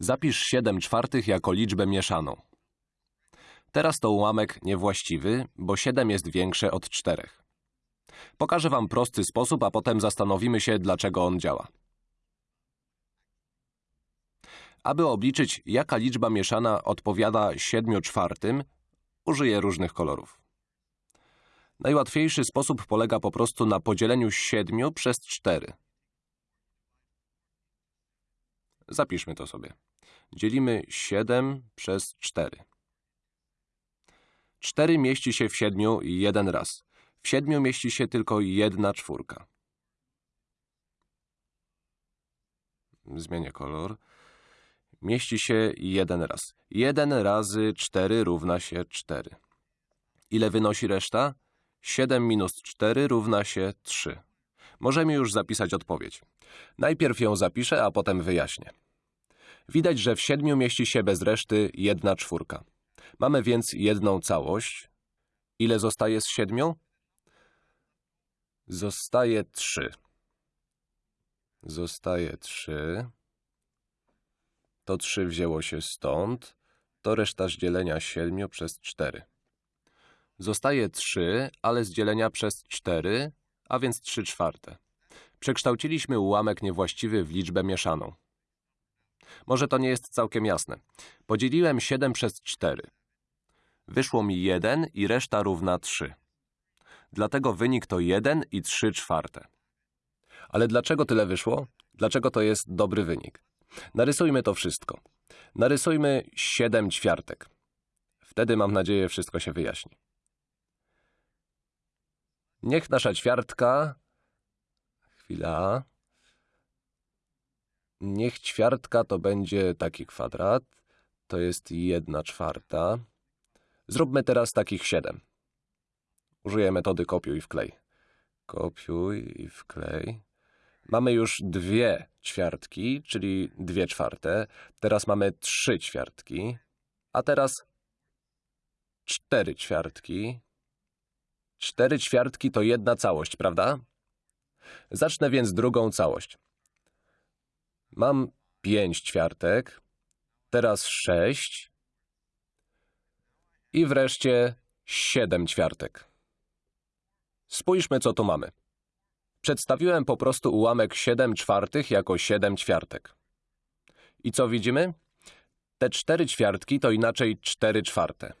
Zapisz 7 czwartych jako liczbę mieszaną. Teraz to ułamek niewłaściwy, bo 7 jest większe od 4. Pokażę Wam prosty sposób, a potem zastanowimy się, dlaczego on działa. Aby obliczyć, jaka liczba mieszana odpowiada 7 czwartym, użyję różnych kolorów. Najłatwiejszy sposób polega po prostu na podzieleniu 7 przez 4. Zapiszmy to sobie. Dzielimy 7 przez 4. 4 mieści się w 7 jeden raz. W 7 mieści się tylko jedna czwórka. Zmienię kolor. Mieści się jeden raz. 1 razy 4 równa się 4. Ile wynosi reszta? 7 minus 4 równa się 3. Możemy już zapisać odpowiedź. Najpierw ją zapiszę, a potem wyjaśnię. Widać, że w 7 mieści się bez reszty jedna czwórka. Mamy więc jedną całość. Ile zostaje z 7? Zostaje 3. Zostaje 3. To 3 wzięło się stąd. To reszta z dzielenia 7 przez 4. Zostaje 3, ale z dzielenia przez 4, a więc 3 czwarte. Przekształciliśmy ułamek niewłaściwy w liczbę mieszaną. Może to nie jest całkiem jasne. Podzieliłem 7 przez 4. Wyszło mi 1 i reszta równa 3. Dlatego wynik to 1 i 3 czwarte. Ale dlaczego tyle wyszło? Dlaczego to jest dobry wynik? Narysujmy to wszystko. Narysujmy 7 ćwiartek. Wtedy, mam nadzieję, wszystko się wyjaśni. Niech nasza ćwiartka... Chwila... Niech ćwiartka to będzie taki kwadrat. To jest jedna czwarta. Zróbmy teraz takich siedem. Użyję metody kopiuj i wklej. Kopiuj i wklej. Mamy już dwie ćwiartki, czyli dwie czwarte. Teraz mamy trzy ćwiartki. A teraz cztery ćwiartki. Cztery ćwiartki to jedna całość, prawda? Zacznę więc drugą całość. Mam pięć ćwiartek, teraz sześć i wreszcie siedem ćwiartek. Spójrzmy, co tu mamy. Przedstawiłem po prostu ułamek 7 czwartych jako 7 ćwiartek. I co widzimy? Te 4 ćwiartki to inaczej 4 czwarte.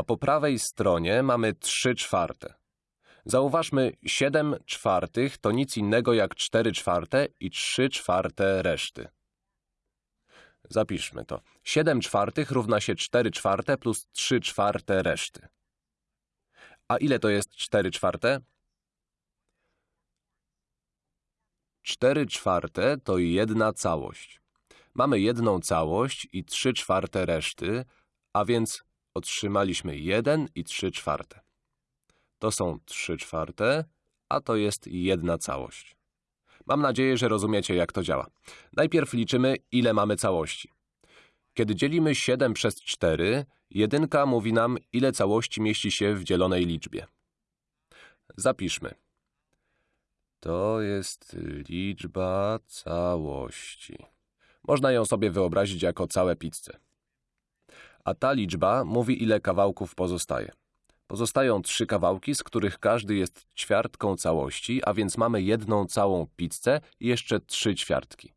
A po prawej stronie mamy 3 czwarte. Zauważmy, 7 czwartych to nic innego jak 4 czwarte i 3 czwarte reszty. Zapiszmy to. 7 czwartych równa się 4 czwarte plus 3 czwarte reszty. A ile to jest 4 czwarte? 4 czwarte to jedna całość. Mamy jedną całość i 3 czwarte reszty, a więc otrzymaliśmy 1 i 3 czwarte. To są 3 czwarte, a to jest jedna całość. Mam nadzieję, że rozumiecie, jak to działa. Najpierw liczymy, ile mamy całości. Kiedy dzielimy 7 przez 4, jedynka mówi nam, ile całości mieści się w dzielonej liczbie. Zapiszmy. To jest liczba całości. Można ją sobie wyobrazić jako całe pizze. A ta liczba mówi, ile kawałków pozostaje. Pozostają trzy kawałki, z których każdy jest ćwiartką całości, a więc mamy jedną całą pizzę i jeszcze trzy ćwiartki.